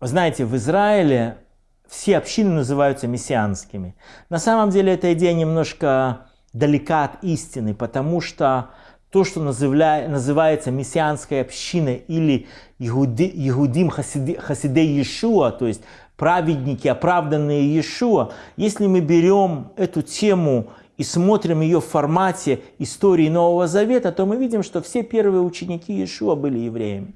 знаете, в Израиле все общины называются мессианскими. На самом деле эта идея немножко далека от истины, потому что то, что называется мессианской общиной или Егудим Хасидей Иешуа, то есть праведники, оправданные Иешуа, если мы берем эту тему и смотрим ее в формате истории Нового Завета, то мы видим, что все первые ученики Иешуа были евреями.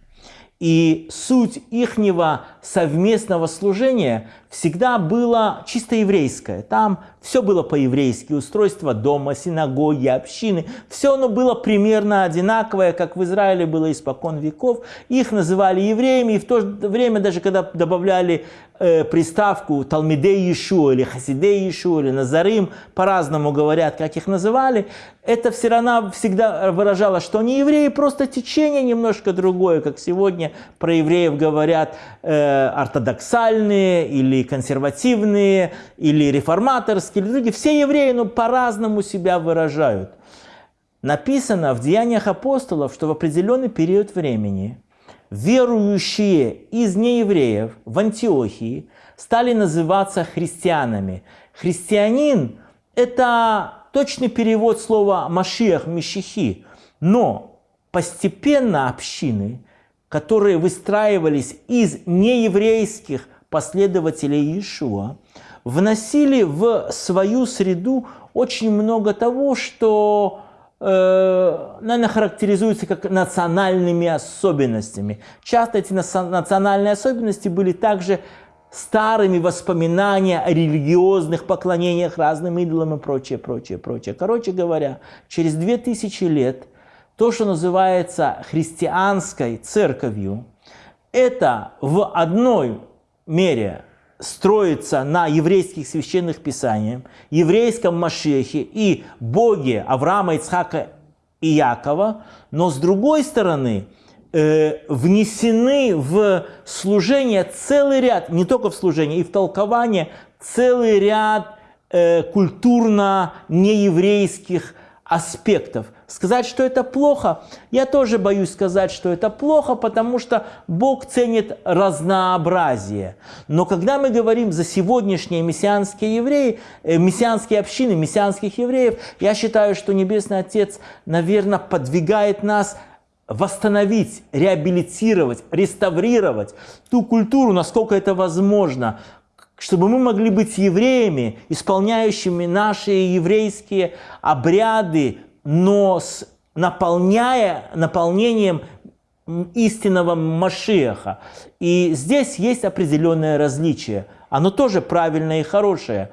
И суть ихнего совместного служения всегда была чисто еврейское. Там все было по-еврейски, устройство дома, синагоги, общины. Все оно было примерно одинаковое, как в Израиле было испокон веков. Их называли евреями, и в то же время, даже когда добавляли э, приставку Талмидей Ишу или Хасидей Ишу или Назарим, по-разному говорят, как их называли, это все равно всегда выражало, что они евреи, просто течение немножко другое, как сегодня про евреев говорят э, ортодоксальные или консервативные, или реформаторские, или другие. Все евреи ну, по-разному себя выражают. Написано в Деяниях апостолов, что в определенный период времени верующие из неевреев в Антиохии стали называться христианами. Христианин – это точный перевод слова «машиах», «мещихи». Но постепенно общины, которые выстраивались из нееврейских последователей Иешуа, вносили в свою среду очень много того, что, э, наверное, характеризуется как национальными особенностями. Часто эти национальные особенности были также старыми воспоминаниями о религиозных поклонениях разным идолам и прочее, прочее, прочее. Короче говоря, через две тысячи лет то, что называется христианской церковью, это в одной мере строится на еврейских священных писаниях, еврейском Машехе и Боге Авраама, Ицхака и Якова, но с другой стороны э, внесены в служение целый ряд, не только в служение, и в толкование целый ряд э, культурно-нееврейских аспектов. Сказать, что это плохо, я тоже боюсь сказать, что это плохо, потому что Бог ценит разнообразие. Но когда мы говорим за сегодняшние мессианские евреи, э, мессианские общины, мессианских евреев, я считаю, что Небесный Отец, наверное, подвигает нас восстановить, реабилитировать, реставрировать ту культуру, насколько это возможно, чтобы мы могли быть евреями, исполняющими наши еврейские обряды, но с наполняя, наполнением истинного Машеха. И здесь есть определенное различие. Оно тоже правильное и хорошее.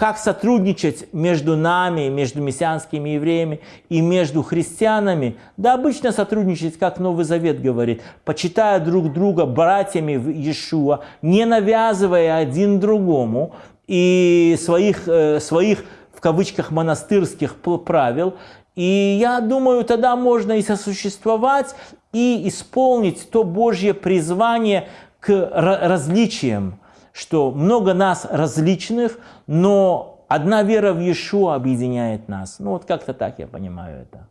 Как сотрудничать между нами, между мессианскими евреями и между христианами? Да обычно сотрудничать, как Новый Завет говорит, почитая друг друга братьями в Иешуа, не навязывая один другому и своих, э, своих в кавычках монастырских правил, и я думаю, тогда можно и сосуществовать, и исполнить то Божье призвание к различиям, что много нас различных, но одна вера в Иешуа объединяет нас. Ну вот как-то так я понимаю это.